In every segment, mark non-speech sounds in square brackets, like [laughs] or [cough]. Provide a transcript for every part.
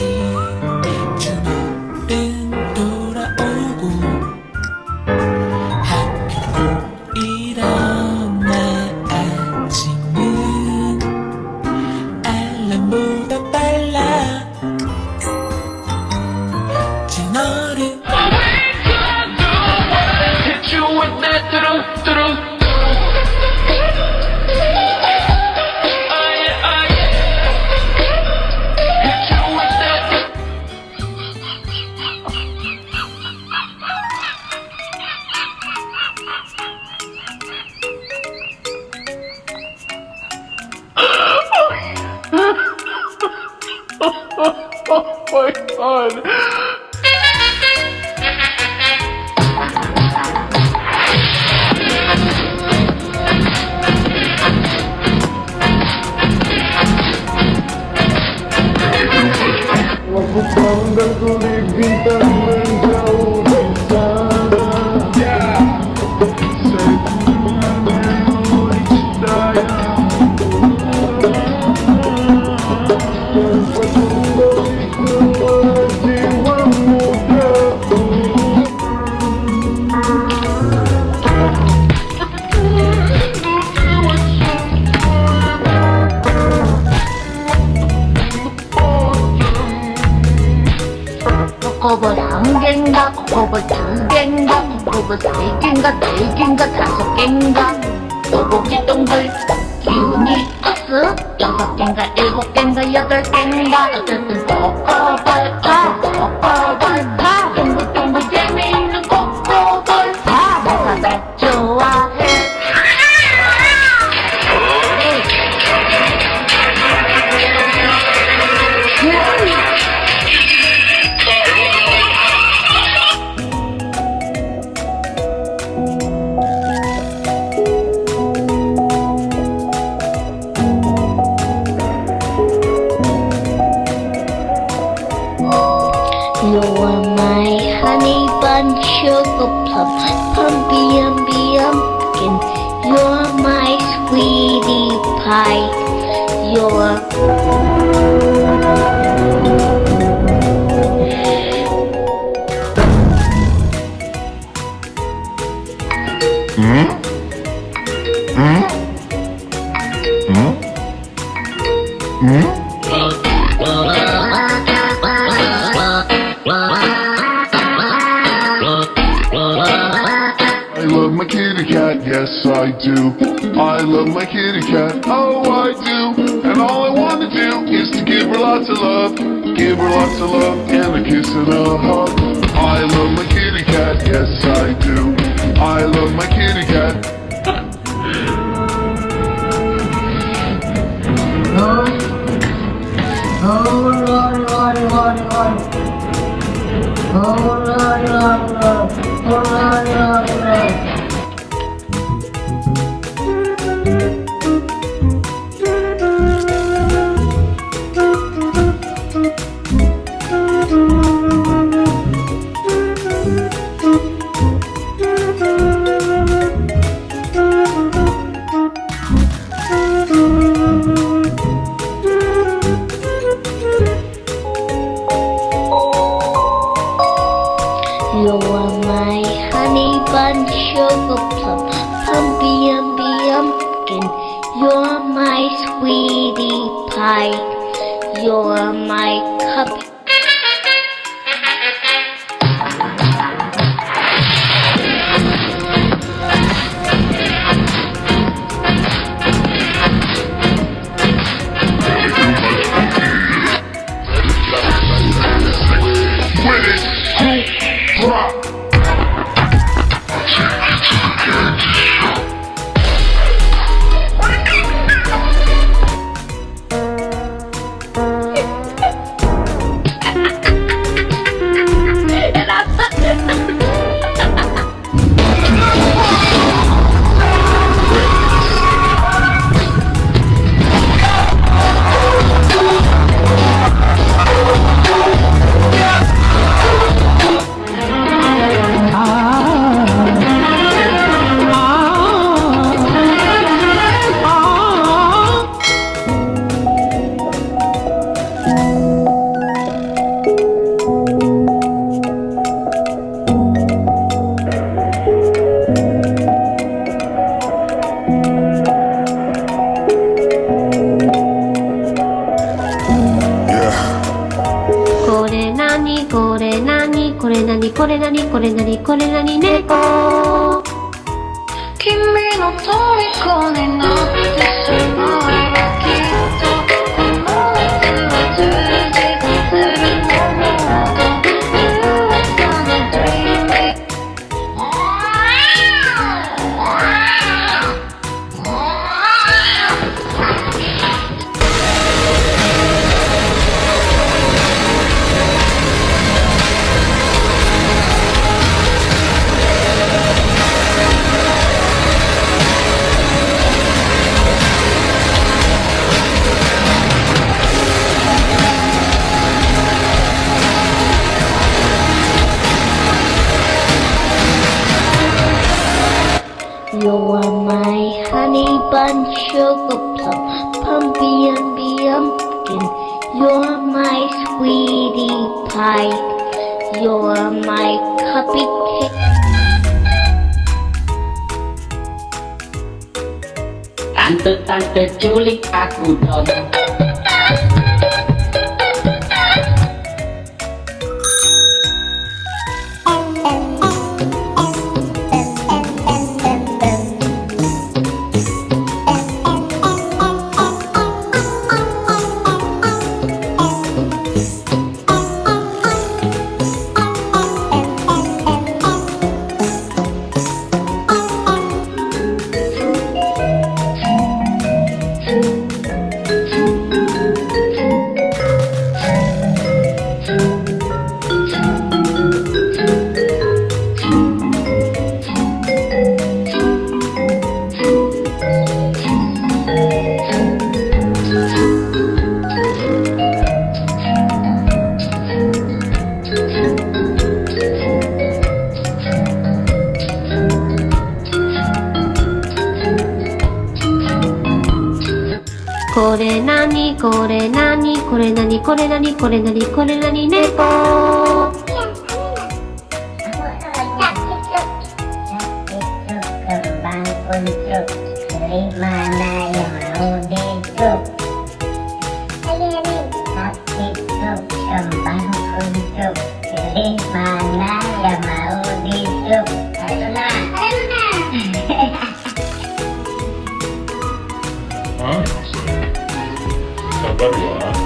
see. いくつ四とけんが英語圏がやだけんがうつつぼこぼ You are my honey bun sugar plum, humpy umby umpkin. You're my sweetie pie. You're love my kitty cat, yes I do. I love my kitty cat, oh I do. And all I wanna do is to give her lots of love, give her lots of love, and a kiss and a hug. I love my kitty cat, yes I do. I love my kitty cat. Huh? Oh, Lord, Lord, Lord, Lord. Oh, Lord, Lord, Lord. Oh, Lord, Lord, Lord. You're my cup れなにこれなにこれなに猫君の虜になって You're my sweetie pie. You're my cupcake. Tante, tante, culik aku dong. にこれなにこれなにこれなにこれなにこれなに猫啊。关注啊！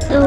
do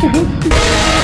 Mm-hmm. [laughs]